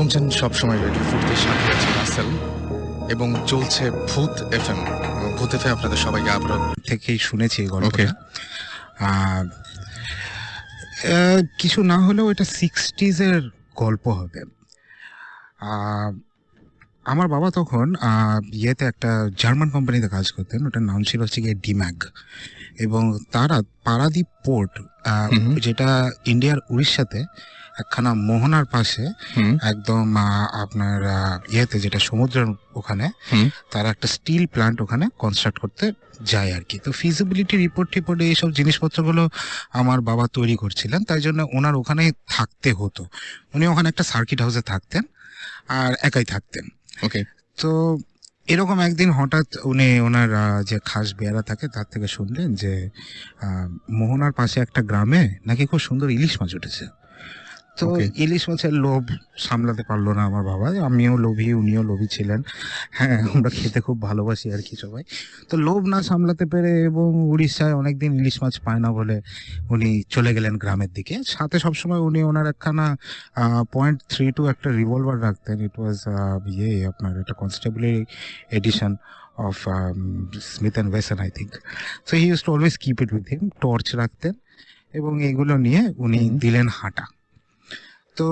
শুনছেন সবসময় রেডিও ফুটের সাথে আছে রাসেল এবং চলছে ভূত এফএম। এবং ভূত এফএম আপনাদের সবাইকে আবারও থেকেই শুনেছি এই গল্পটা। কিছু না হলেও এটা সিক্সটিজ এর গল্প হবে। আমার বাবা তখন ইয়েতে একটা জার্মান কোম্পানিতে কাজ করতেন ওটার নাম ছিল হচ্ছে গিয়ে ডিম্যাগ। এবং তারা পারাদ্বীপ পোর্ট যেটা ইন্ডিয়ার উড়িষ্যাতে একখানা মোহনার পাশে একদম আপনার ইয়েতে যেটা সমুদ্রের ওখানে। তারা একটা স্টিল প্লান্ট ওখানে কনস্ট্রাক্ট করতে যায় আর কি। তো ফিজিবিলিটি রিপোর্ট টিপোর্টে এইসব জিনিসপত্রগুলো আমার বাবা তৈরি করছিলেন তাই জন্য ওনার ওখানে থাকতে হতো। উনি ওখানে একটা সার্কিট হাউসে থাকতেন আর একাই থাকতেন। ওকে। তো এরকম একদিন হঠাৎ উনি ওনার যে খাস বেয়ারা থাকে তার থেকে শুনলেন যে মোহনার পাশে একটা গ্রামে নাকি খুব সুন্দর ইলিশ মাছ উঠেছে। তো ইলিশ মাছের লোভ সামলাতে পারল না আমার বাবা। আমিও লোভী উনিও লোভী ছিলেন। হ্যাঁ আমরা খেতে খুব ভালোবাসি আর কি সবাই। তো লোভ না সামলাতে পেরে এবং উড়িষ্যায় অনেকদিন ইলিশ মাছ পায় না বলে উনি চলে গেলেন গ্রামের দিকে। সাথে সবসময় উনি ওনার একখানা পয়েন্ট থ্রি টু একটা রিভলভার রাখতেন। ইট ওয়াজ ইয়ে আপনার একটা কনস্টেবলের edition of Smith and Wesson I think so he use to always keep it with him torch রাখতেন এবং এগুলো নিয়ে উনি দিলেন হাঁটা। তো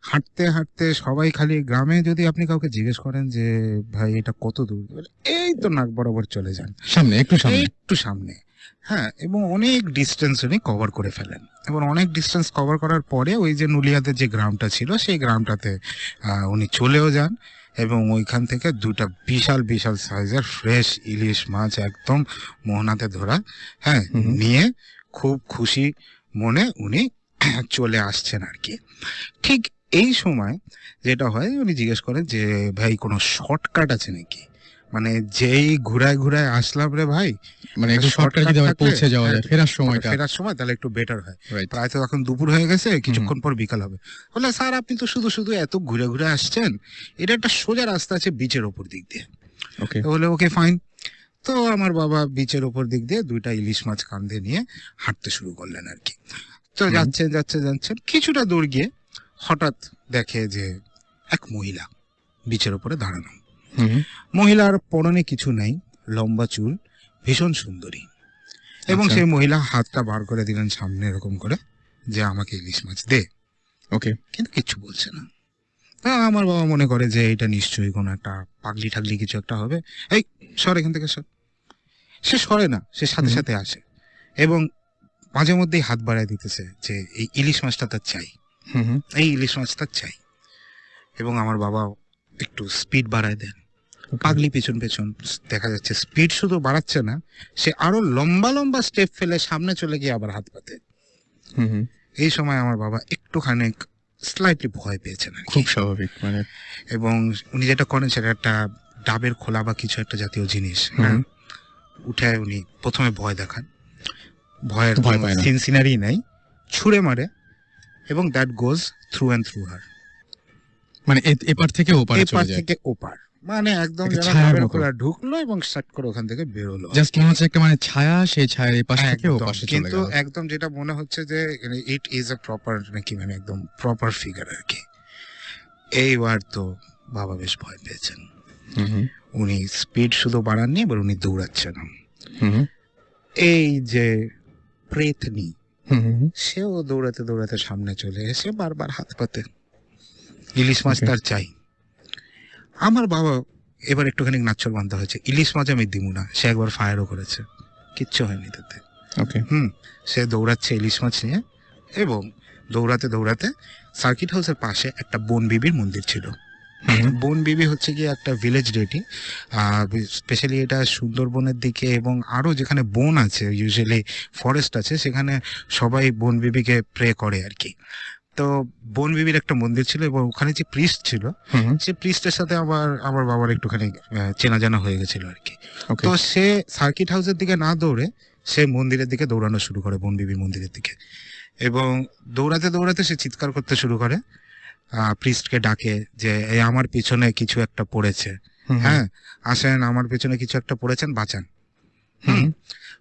হাঁটতে হাঁটতে সবাই খালি গ্রামে যদি আপনি কাউকে জিজ্ঞেস করেন যে ভাই এটা কত দূর? এই তো নাক বরাবর চলে যান। সামনে একটু সামনে। একটু সামনে। হ্যাঁ এবং অনেক ডিস্টেন্স উনি কভার করে ফেলেন। এবং অনেক ডিস্টেন্স কভার করার পরে ওই যে নুলিয়াদের যে গ্রামটা ছিল সেই গ্রামটাতে উনি চলেও যান এবং ওইখান থেকে দুটা বিশাল বিশাল সাইজের ফ্রেশ ইলিশ মাছ একদম মোহনাতে ধরা হ্যাঁ নিয়ে খুব খুশি মনে উনি চলে আসছেন আর কি। ঠিক এই সময় যেটা হয় উনি জিজ্ঞেস করেন যে ভাই কোনো শর্টকাট আছে নাকি? মানে যেই ঘুরায় ঘুরায় আসলাম রে ভাই মানে একটু শর্টকাট যদি পৌঁছে যাওয়া যায় হ্যাঁ, ফেরার সময়টা। ফেরার সময় তাহলে একটু বেটার হয়। প্রায় তো এখন দুপুর হয়ে গেছে কিছুক্ষণ পর বিকাল হবে। বলে স্যার আপনি তো শুধু শুধু এত ঘুরে ঘুরে আসছেন এটা একটা সোজা রাস্তা আছে বিচের ওপর দিক দিয়ে। ওকে বলে ওকে ফাইন তো আমার বাবা বিচের ওপর দিক দিয়ে দুইটা ইলিশ মাছ কাঁধে নিয়ে হাঁটতে শুরু করলেন আর কি। তো। যাচ্ছেন যাচ্ছে যাচ্ছেন কিছুটা দূর গিয়ে হঠাৎ দেখে যে এক মহিলা বিচের ওপরে দাঁড়ানো। মহিলার পরনে কিছু নেই লম্বা চুল ভীষণ সুন্দরী। এবং আচ্ছা। সেই মহিলা হাতটা বার করে দিলেন সামনে এরকম করে যে আমাকে ইলিশ মাছ দে। ওকে। কিন্তু কিচ্ছু বলছে না। আমার বাবা মনে করে যে এটা নিশ্চয়ই কোনো একটা পাগলি ঠাগলি কিছু একটা হবে। এই সর এখান থেকে সর। সে সরে না সে সাথে সাথে আসে। এবং মাঝে মধ্যেই হাত বাড়ায় দিতেছে যে এই ইলিশ মাছটা তার চাই। হুম হুম। এই ইলিশ মাছটা চাই। এবং আমার বাবা একটু স্পিড বাড়ায় দেন। পাগলি পেছন পেছন দেখা যাচ্ছে স্পিড শুধু বাড়াচ্ছে না সে আরও লম্বা লম্বা স্টেপ ফেলে সামনে চলে গিয়ে আবার হাত পাতে হুম হুম। এই সময় আমার বাবা একটুখানি স্লাইটলি ভয় পেয়েছেন। খুব স্বাভাবিক মানে। এবং উনি যেটা করেন সেটা একটা ডাবের খোলা বা কিছু একটা জাতীয় জিনিস হ্যাঁ? উঠে উনি প্রথমে ভয় দেখান। ভয়ের ভয় পায় সিনারি নাই ছুঁড়ে মারে এবং that goes through and through her মানে এ- এপার থেকে ওপারে এপার থেকে ওপার। মানে একদম ছায়ার খোলা ঢুকলো এবং শাট করে ওখান থেকে বেরোলো। জাস্ট মনে হচ্ছে একটা মানে ছায়া সেই ছায়ার এপাশ থেকে একদম। ওপাশে চলে কিন্তু একদম যেটা মনে হচ্ছে যে ইট ইজ এ প্রপার নাকি মানে একদম প্রপার ফিগার আর কি। এইবার তো বাবা বেশ ভয় পেয়েছেন। উনি স্পিড শুধু বাড়াননি এবার উনি দৌড়াচ্ছেন এই যে প্রেতনি। সেও দৌড়াতে দৌড়াতে সামনে চলে এসে বারবার হাত পাতে। ইলিশ মাছ. তার চাই। আমার বাবা এবার একটুখানি নাচ্ছর বান্ধা হয়েছে। ইলিশ মাছ আমি দিব না। সে একবার ফায়ারও করেছে। কিচ্ছু হয়নি তাতে। ওকে হুম সে দৌড়াচ্ছে ইলিশ মাছ নিয়ে। এবং দৌড়াতে দৌড়াতে সার্কিট হাউসের পাশে একটা বন বিবির মন্দির ছিল। বন বিবি হচ্ছে গিয়ে একটা ভিলেজ ডেটি স্পেশালি এটা সুন্দরবনের দিকে এবং আরও যেখানে বন আছে ইউজুয়ালি ফরেস্ট আছে সেখানে সবাই বন বিবিকে প্রে করে আর কি। তো বন বিবির একটা মন্দির ছিল এবং ওখানে যে প্রিস্ট ছিল হুম সে প্রিস্টের সাথে আমার আমার বাবার একটুখানি চেনা জানা হয়ে গেছিল আর কি। তো সে সার্কিট হাউসের দিকে না দৌড়ে সে মন্দিরের দিকে দৌড়ানো শুরু করে বন বিবির মন্দিরের দিকে। এবং দৌড়াতে দৌড়াতে সে চিৎকার করতে শুরু করে প্রিস্টকে ডাকে যে এই আমার পিছনে কিছু একটা পড়েছে। হ্যাঁ আসেন আমার পিছনে কিছু একটা পড়েছেন বাঁচান।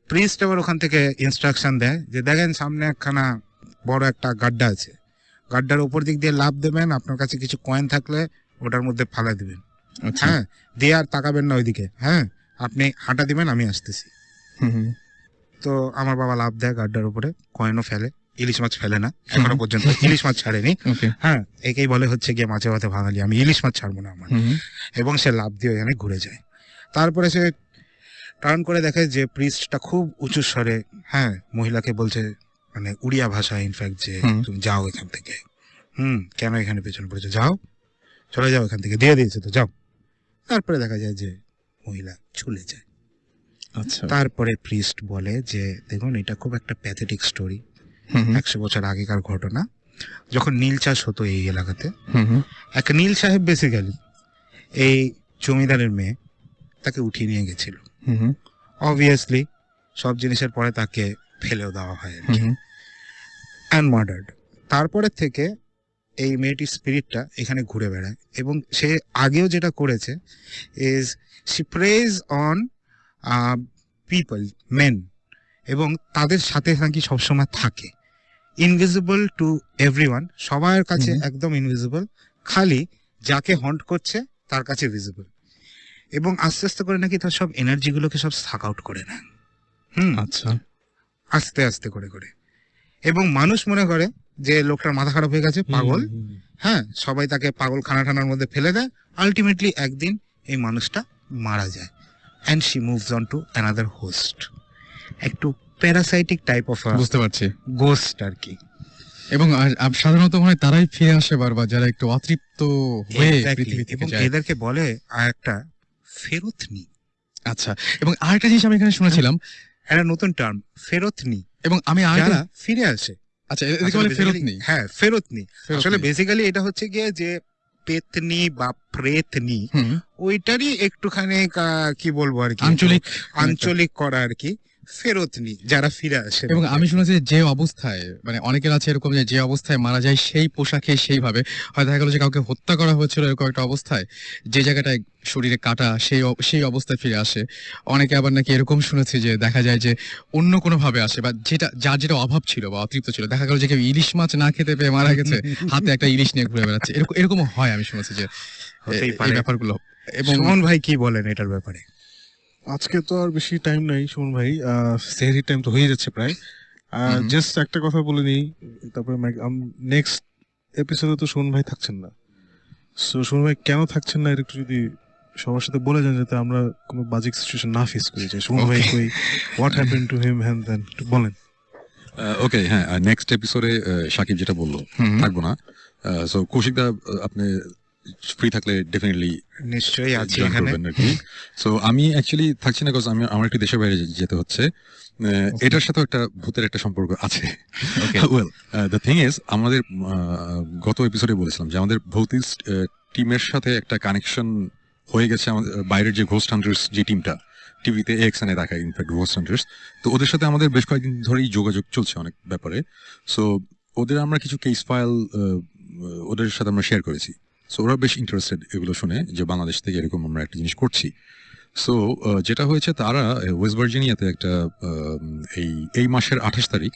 প্রিস্ট আবার ওখান থেকে ইনস্ট্রাকশন দেয় যে দেখেন সামনে একখানা বড় একটা গাড্ডা আছে। গাড্ডার উপর দিক দিয়ে লাভ দেবেন আপনার কাছে কিছু কয়েন থাকলে ওটার মধ্যে ফালা দিবেন। আচ্ছা। হ্যাঁ দিয়ে আর তাকাবেন না ওইদিকে। হ্যাঁ আপনি হাঁটা দিবেন আমি আসতেছি। তো আমার বাবা লাভ দেয় গাড্ডার উপরে কয়েনও ফেলে। ইলিশ মাছ ফেলে না এখনও পর্যন্ত ইলিশ মাছ ছাড়েনি। হ্যাঁ একেই বলে হচ্ছে গিয়ে মাছে ভাতে ভাঙালি আমি ইলিশ মাছ ছাড়বো না আমার। এবং সে লাভ দিয়ে এখানে ঘুরে যায়। তারপরে সে টার্ন করে দেখে যে প্রিস্টটা খুব উঁচু স্বরে হ্যাঁ মহিলাকে বলছে মানে উড়িয়া ভাষা ইনফ্যাক্ট যে তুমি যাও এখান থেকে। হুম কেন এখানে পেছনে পড়েছো? যাও। চলে যাও এখান থেকে। দিয়ে দিয়েছে তো যাও। তারপরে দেখা যায় যে মহিলা চলে যায়। আচ্ছা। তারপরে প্রিস্ট বলে যে দেখুন এটা খুব একটা প্যাথেটিক স্টোরি। একশো বছর আগেকার ঘটনা যখন নীল চাষ হতো এই এলাকাতে। এক নীল সাহেব বেসিক্যালি এই জমিদারের মেয়ে তাকে উঠিয়ে নিয়ে গেছিল। অবভিয়াসলি সব জিনিসের পরে তাকে ফেলেও দেওয়া হয়। অ্যান্ড মার্ডার্ড তারপরে থেকে এই মেয়েটির স্পিরিটটা এখানে ঘুরে বেড়ায় এবং সে আগেও যেটা করেছে is she preys on people men এবং তাদের সাথে নাকি সবসময় থাকে। ইনভিজিবল টু এভরিওয়ান সবার কাছে একদম ইনভিজিবল খালি যাকে হন্ট করছে তার কাছে ভিজিবল এবং আস্তে আস্তে করে নাকি তার সব এনার্জিগুলোকে সব সাক আউট করে নেয়। হুম। আচ্ছা। আস্তে আস্তে করে করে। এবং মানুষ মনে করে যে লোকটার মাথা খারাপ হয়ে গেছে পাগল। হ্যাঁ সবাই তাকে পাগল খানা টানার মধ্যে ফেলে দেয়। আলটিমেটলি একদিন এই মানুষটা মারা যায়। And she moves on to another host একটু প্যারাসাইটিক টাইপ অফ বুঝতে পারছি। গোস্ট আর কি। এবং সাধারণত মনে হয় তারাই ফিরে আসে বারবার যারা একটু অতৃপ্ত হয়ে. পৃথিবী থেকে এবং যায়। এদেরকে বলে আর একটা ফেরতনি আচ্ছা এবং আরেকটা জিনিস আমি এখানে শুনেছিলাম। একটা নতুন টার্ম ফেরতনি এবং আমি যারা ফিরে আসে। আচ্ছা এদিকে বলে ফেরত নেই হ্যাঁ ফেরতনি ফেরত আসলে। বেসিক্যালি এটা হচ্ছে গিয়ে যে পেতনি বা প্রেতনি ওইটারই একটুখানি কি বলব আর কি? আঞ্চলিক আঞ্চলিক করা আর কি। ফেরতনি যারা ফিরে আসে এবং আমি শুনেছি যে অবস্থায় মানে অনেকের আছে এরকম যে যে অবস্থায় মারা যায় সেই পোশাকে সেইভাবে। হয় দেখা গেল যে কাউকে হত্যা করা হয়েছিল এরকম একটা অবস্থায় যে জায়গাটায় শরীরে কাটা সেই সেই অবস্থায় ফিরে আসে। অনেকে আবার নাকি এরকম শুনেছি যে দেখা যায় যে অন্য কোনো ভাবে আসে বা যেটা যার যেটা অভাব ছিল বা অতৃপ্ত ছিল। দেখা গেল যে কেউ ইলিশ মাছ না খেতে পেয়ে মারা গেছে হাতে একটা ইলিশ নিয়ে ঘুরে বেড়াচ্ছে। এরকম এরকম হয় আমি শুনেছি যে এই ব্যাপারগুলো। এবং সুমন ভাই কি বলেন এটার ব্যাপারে? আজকে তো আর বেশি টাইম নাই সুমন ভাই। সেহরি টাইম তো হয়ে যাচ্ছে প্রায়। হুম। জাস্ট একটা কথা বলে নিই তারপরে নেক্সট এপিসোডে তো সুমন ভাই থাকছেন না। সো সুমন ভাই কেন থাকছেন না একটু যদি সবার সাথে বলে যান যাতে আমরা কোনো বাজিক সিচুয়েশন না ফেস করি। যে সুমন ভাই. কই হোয়াট হ্যাপেন টু হিম হ্যান দেন একটু বলেন। ওকে হ্যাঁ নেক্সট এপিসোডে সাকিব যেটা বলল থাকব না। সো কৌশিক দা আপনি ফ্রি থাকলে ডেফিনেটলি নিশ্চয়ই আছে এখানে। সো আমি অ্যাকচুয়ালি থাকছি না বিকজ আমি আমার একটু দেশের বাইরে যেতে হচ্ছে। এটার সাথেও একটা ভূতের একটা সম্পর্ক আছে। ওয়েল দ্য থিং ইজ আমাদের গত এপিসোডে বলেছিলাম যে আমাদের ভৌতিক টিমের সাথে একটা কানেকশন হয়ে গেছে আমাদের বাইরের যে ঘোস্ট হান্টার্স যে টিমটা টিভিতে এক্সানে দেখায় ইনফ্যাক্ট ঘোস্ট হান্টার্স তো ওদের সাথে আমাদের বেশ কয়েকদিন ধরেই যোগাযোগ চলছে অনেক ব্যাপারে। সো ওদের আমরা কিছু কেস ফাইল ওদের সাথে আমরা শেয়ার করেছি। সো ওরা বেশ ইন্টারেস্টেড এগুলো শুনে যে বাংলাদেশ থেকে এরকম আমরা একটা জিনিস করছি। সো যেটা হয়েছে তারা ওয়েস্ট ভার্জিনিয়াতে একটা এই এই মাসের আঠাশ তারিখ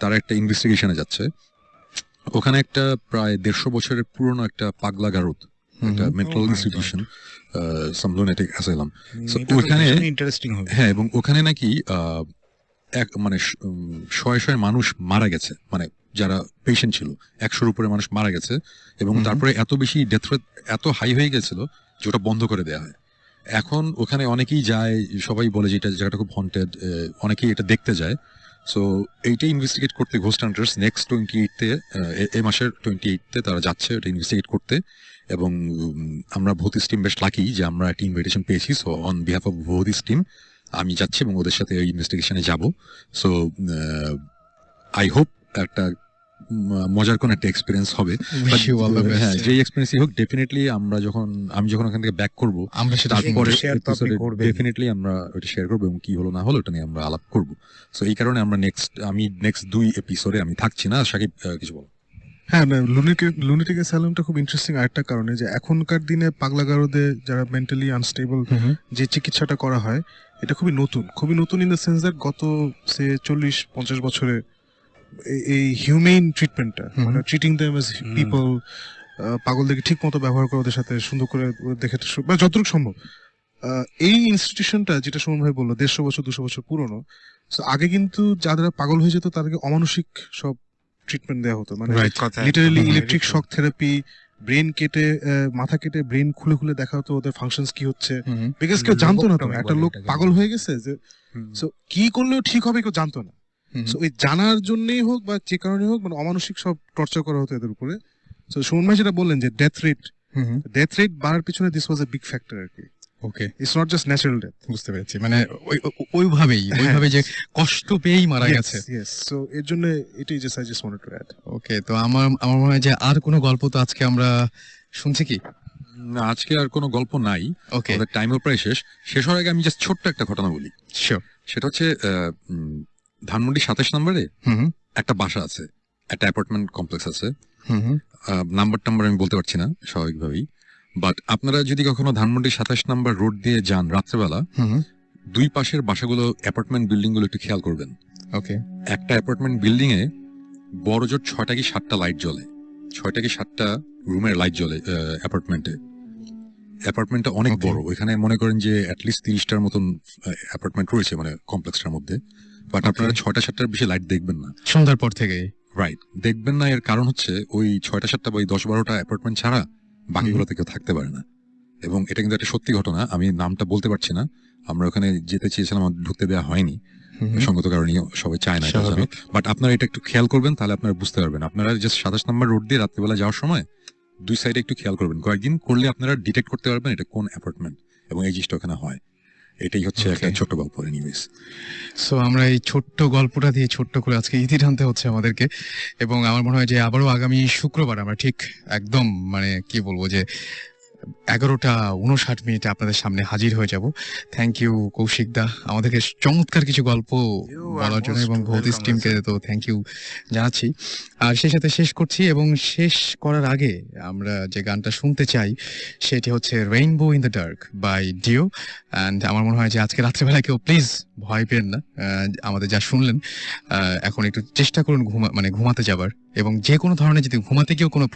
তারা একটা ইনভেস্টিগেশনে যাচ্ছে। ওখানে একটা প্রায় দেড়শো বছরের পুরনো একটা পাগলা গারদ একটা mental institution some lunatic asylum এটা ওইখানে- ইন্টারেস্টিং হ্যাঁ এবং ওখানে নাকি এক মানে শয়ে শয়ে মানুষ মারা গেছে মানে যারা পেশেন্ট ছিল একশোর উপরে মানুষ মারা গেছে এবং তারপরে এত বেশি ডেথ রেট এত হাই হয়ে গেছিল যে ওটা বন্ধ করে দেওয়া হয়। এখন ওখানে অনেকেই যায় সবাই বলে যে এটা জায়গাটা খুব হন্টেড অনেকেই এটা দেখতে যায়। সো এইটা ইনভেস্টিগেট করতে ঘোস্ট হান্টার্স নেক্সট টোয়েন্টি এইটতে এ মাসের টোয়েন্টি এইটতে তারা যাচ্ছে এটা ইনভেস্টিগেট করতে এবং আমরা ভৌতিস টিম বেশ লাকি যে আমরা একটা ইনভিটেশন পেয়েছি। সো অন বিহাফ অফ ভৌতিস টিম আমি যাচ্ছি এবং ওদের সাথে ওই ইনভেস্টিগেশনে যাব। সো আই হোপ একটা মজার কোন একটা এক্সপিরিয়েন্স হবে. হ্যাঁ যেই এক্সপিরিয়েন্সই হোক ডেফিনেটলি আমরা যখন আমি যখন ওখান থেকে ব্যাক করব আমরা সেটা তারপরে। ডেফিনেটলি আমরা ওটা শেয়ার করব এবং কি হলো না হলো ওটা নিয়ে আমরা আলাপ করব। সো এই কারণে আমরা নেক্সট আমি নেক্সট দুই এপিসোডে আমি থাকছি না। সাকিব কিছু বলো। হ্যাঁ না লুনিটিক লুনিটিক অ্যাসাইলামটা খুব ইন্টারেস্টিং আরেকটা কারণে যে এখনকার দিনে পাগলাগারোদের যারা মেন্টালি আনস্টেবল যে চিকিৎসাটা করা হয় এটা খুবই নতুন খুবই নতুন ইন দ্য সেন্স দ্যাট গত সে চল্লিশ পঞ্চাশ বছরে এই হিউমেন ট্রিটমেন্টটা মানে ট্রিটিং দেম এজ। পিপল পাগলদেরকে ঠিক মতো ব্যবহার করে ওদের সাথে সুন্দর করে দেখে সু- মানে যতটুকু সম্ভব এই ইনস্টিটিউশনটা যেটা সুমন ভাই বলল দেড়শো বছর দুশো বছর পুরনো আগে কিন্তু যারা পাগল হয়ে যেত তাদেরকে অমানসিক সব ট্রিটমেন্ট দেওয়া হতো মানে. Literally electric shock therapy brain কেটে মাথা কেটে ব্রেন খুলে খুলে দেখা হতো ওদের ফাংশন কি হচ্ছে। বিকজ কেউ জানতো না তো একটা লোক পাগল হয়ে গেছে যে সো কি করলেও ঠিক হবে কেউ জানতো না। সো ওই জানার জন্যই হোক বা যে কারণে হোক মানে অমানসিক সব টর্চার করা হতো এদের উপরে। সো সুমন ভাই যেটা বললেন যে ডেথ রেট ডেথ রেট বাড়ার পিছনে this was a big factor আর কি। Okay it's not just natural death বুঝতে পেরেছি। মানে ওই- ওই- ওইভাবেই ওইভাবে যে কষ্ট পেয়েই মারা গেছে। সো এর জন্য এটাই just I just wanted to add okay তো আমার আমার মনে হয় যে আর কোনো গল্প তো আজকে আমরা শুনছি কি? না আজকে আর কোনো গল্প নাই। ওকে টাইমও প্রায় শেষ। শেষ হওয়ার আগে আমি জাস্ট ছোট্ট একটা ঘটনা বলি। সেটা হচ্ছে আহ, ধানমন্ডি সাতাশ নম্বরে হুম একটা বাসা আছে। একটা অ্যাপার্টমেন্ট কমপ্লেক্স আছে। হুম হুম। নাম্বার টাম্বার আমি বলতে পারছি না স্বাভাবিকভাবেই। বাট আপনারা যদি কখনো ধানমন্ডি সাতাশ নাম্বার রোড দিয়ে যান রাত্রেবেলা দুই পাশের বাসাগুলো অ্যাপার্টমেন্ট বিল্ডিংগুলো একটু খেয়াল করবেন। ওকে একটা অ্যাপার্টমেন্ট বিল্ডিং এ বড় জোর ছয়টা কি সাতটা লাইট জ্বলে। ছয়টা কি সাতটা রুমের লাইট জ্বলে অ্যাপার্টমেন্টে অ্যাপার্টমেন্টটা অনেক বড়। এখানে মনে করেন যে অ্যাটলিস্ট তিরিশটার মতন অ্যাপার্টমেন্ট রয়েছে মানে কমপ্লেক্সটার মধ্যে। বাট আপনারা ছয়টা সাতটার বেশি লাইট দেখবেন না। সন্ধ্যার পর থেকে রাইট দেখবেন না এর কারণ হচ্ছে ওই ছয়টা সাতটা বা ওই দশ বারোটা অ্যাপার্টমেন্ট ছাড়া বাকিগুলোতে কেউ থাকতে পারে না। এবং এটা কিন্তু একটা সত্যি ঘটনা আমি নামটা বলতে পারছি না। আমরা ওখানে যেতে চেয়েছিলাম ঢুকতে দেওয়া হয়নি। সঙ্গত কারণে সবাই চায় না। বাট আপনারা এটা একটু খেয়াল করবেন তাহলে আপনারা বুঝতে পারবেন। আপনারা জাস্ট সাতাশ নম্বর রোড দিয়ে রাত্রিবেলা যাওয়ার সময় দুই সাইডে একটু খেয়াল করবেন। কয়েকদিন করলে আপনারা ডিটেক্ট করতে পারবেন এটা কোন অ্যাপার্টমেন্ট এবং এই জিনিসটা ওখানে হয়। এটাই হচ্ছে একটা. ছোট গল্প এনিওয়েজ সো আমরা এই ছোট্ট গল্পটা দিয়ে ছোট্ট করে আজকে ইতি টানতে হচ্ছে আমাদেরকে এবং আমার মনে হয় যে আবারও আগামী শুক্রবার আমরা ঠিক একদম মানে কি বলব যে এগারোটা উনষাট মিনিটে আপনাদের সামনে হাজির হয়ে যাব। Thank you Kaushik da. আমাদেরকে চমৎকার কিছু গল্প বলার জন্য এবং ভৌতিস টিমকে তো থ্যাংক ইউ জানাচ্ছি। আর সেই সাথে শেষ করছি এবং শেষ করার আগে আমরা যে গানটা শুনতে চাই সেটি হচ্ছে rainbow in the dark by Dio and আমার মনে হয় যে আজকে রাত্রেবেলা কেউ প্লিজ ভয় পেন না। আমাদের যা শুনলেন এখন একটু চেষ্টা করুন ঘুমা মানে ঘুমাতে যাবার। এবং যে কোনো ধরনের যদি ঘুমাতে গিয়েও কোনো